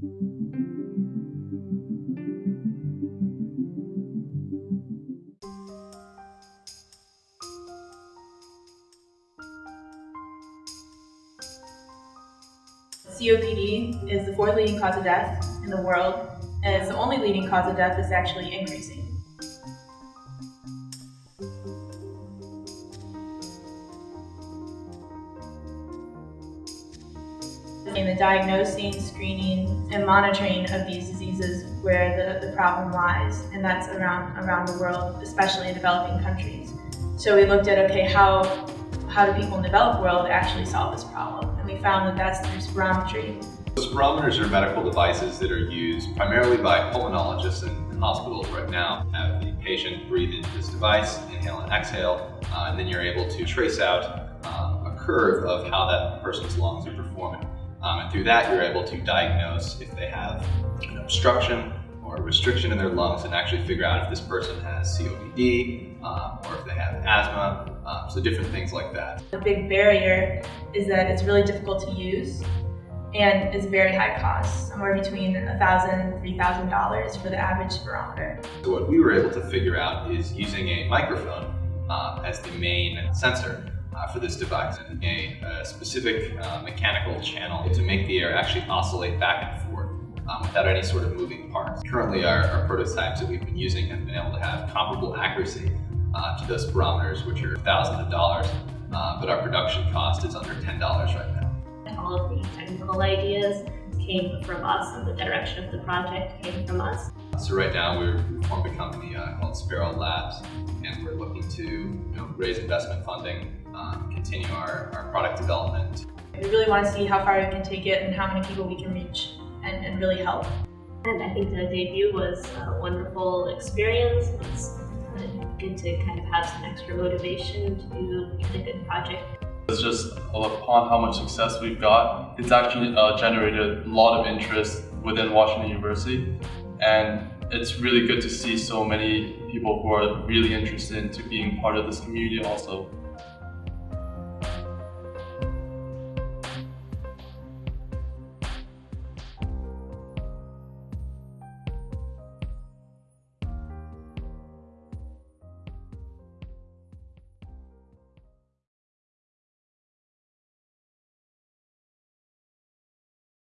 COPD is the fourth leading cause of death in the world, and it's the only leading cause of death that's actually increasing. In the diagnosing, screening, and monitoring of these diseases where the, the problem lies, and that's around, around the world, especially in developing countries. So we looked at, okay, how, how do people in the developed world actually solve this problem? And we found that that's through spirometry. Spirometers are medical devices that are used primarily by pulmonologists in, in hospitals right now. Have the patient breathe into this device, inhale and exhale, uh, and then you're able to trace out um, a curve of how that person's lungs are performing. Um, and through that, you're able to diagnose if they have an obstruction or a restriction in their lungs and actually figure out if this person has COPD um, or if they have asthma, um, so different things like that. The big barrier is that it's really difficult to use and it's very high cost, somewhere between $1,000 and $3,000 for the average spirometer. So what we were able to figure out is using a microphone uh, as the main sensor uh, for this device and a, a specific uh, mechanical channel to make the air actually oscillate back and forth um, without any sort of moving parts. Currently our, our, prototypes that we've been using have been able to have comparable accuracy uh, to those spirometers, which are thousands of dollars uh, but our production cost is under $10 right now. All of the technical ideas came from us and the direction of the project came from us. So right now we're, we formed a company uh, called Sparrow Labs and we're looking to you know, raise investment funding um, continue our, our product development. We really want to see how far we can take it and how many people we can reach and, and really help. And I think the debut was a wonderful experience. It's good to kind of have some extra motivation to do a good project. It's just upon how much success we've got, it's actually uh, generated a lot of interest within Washington University. And it's really good to see so many people who are really interested into being part of this community also.